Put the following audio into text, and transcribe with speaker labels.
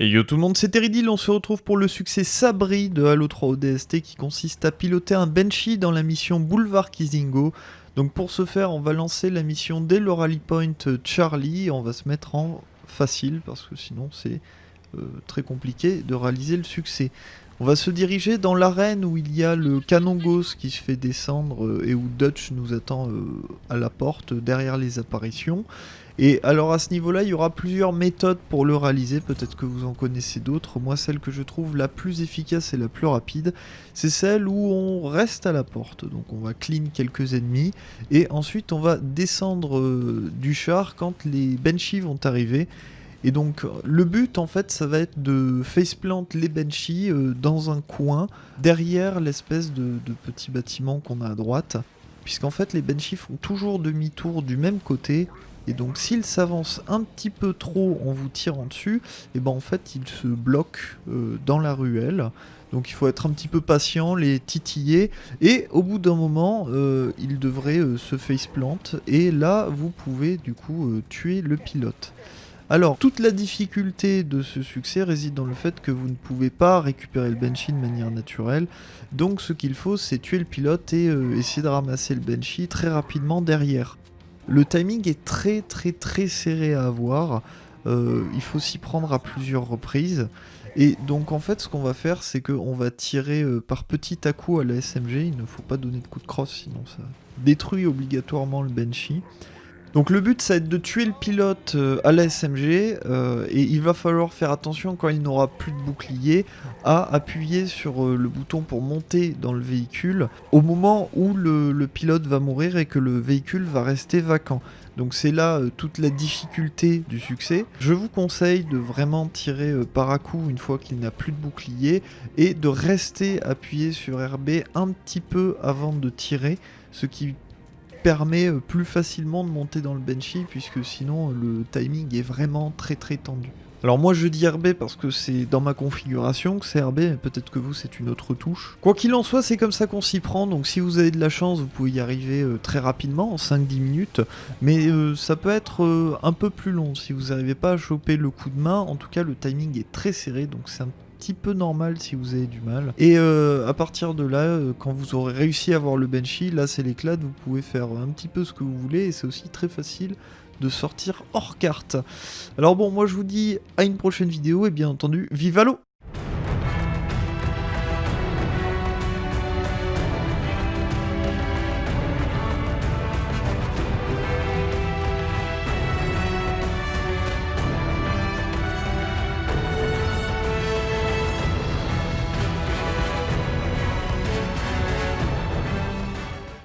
Speaker 1: Et yo tout le monde, c'est Teridil, on se retrouve pour le succès sabri de Halo 3 ODST qui consiste à piloter un Banshee dans la mission Boulevard Kizingo. Donc pour ce faire, on va lancer la mission dès le rally point Charlie, on va se mettre en facile parce que sinon c'est euh, très compliqué de réaliser le succès. On va se diriger dans l'arène où il y a le canon Gauss qui se fait descendre euh, et où Dutch nous attend euh, à la porte derrière les apparitions. Et alors à ce niveau-là, il y aura plusieurs méthodes pour le réaliser, peut-être que vous en connaissez d'autres. Moi, celle que je trouve la plus efficace et la plus rapide, c'est celle où on reste à la porte. Donc on va clean quelques ennemis, et ensuite on va descendre euh, du char quand les Banshees vont arriver. Et donc le but en fait ça va être de faceplant les Banshees euh, dans un coin derrière l'espèce de, petit bâtiment qu'on a à droite. Puisqu'en fait les Banshees font toujours demi-tour du même côté et donc s'il s'avance un petit peu trop en vous tirant dessus, et ben en fait il se bloque euh, dans la ruelle. Donc il faut être un petit peu patient, les titiller, et au bout d'un moment, euh, il devrait euh, se faceplant, et là vous pouvez du coup tuer le pilote. Alors, toute la difficulté de ce succès réside dans le fait que vous ne pouvez pas récupérer le Banshee de manière naturelle. Donc ce qu'il faut, c'est tuer le pilote et essayer de ramasser le Banshee très rapidement derrière. Le timing est très très très serré à avoir. Euh, il faut s'y prendre à plusieurs reprises. Et donc en fait ce qu'on va faire c'est qu'on va tirer euh, par petit à coup à la SMG, il ne faut pas donner de coup de crosse sinon ça détruit obligatoirement le Banshee. Donc le but ça va être de tuer le pilote euh, à la SMG euh, et il va falloir faire attention quand il n'aura plus de bouclier à appuyer sur euh, le bouton pour monter dans le véhicule au moment où le, pilote va mourir et que le véhicule va rester vacant. Donc c'est là toute la difficulté du succès. Je vous conseille de vraiment tirer par à coup une fois qu'il n'a plus de bouclier et de rester appuyé sur RB un petit peu avant de tirer, ce qui permet euh, plus facilement de monter dans le Banshee puisque sinon le timing est vraiment très très tendu. Alors moi je dis RB parce que c'est dans ma configuration que c'est RB, peut-être que vous c'est une autre touche. Quoi qu'il en soit, c'est comme ça qu'on s'y prend, donc si vous avez de la chance, vous pouvez y arriver euh, très rapidement, en 5-10 minutes, mais euh, ça peut être un peu plus long si vous n'arrivez pas à choper le coup de main, en tout cas le timing est très serré, donc c'est un petit peu normal si vous avez du mal. Et euh, à partir de là, euh, quand vous aurez réussi à avoir le Banshee, là c'est l'éclat, vous pouvez faire un petit peu ce que vous voulez et c'est aussi très facile de sortir hors carte. Alors bon, moi je vous dis à une prochaine vidéo et bien entendu, vive l'eau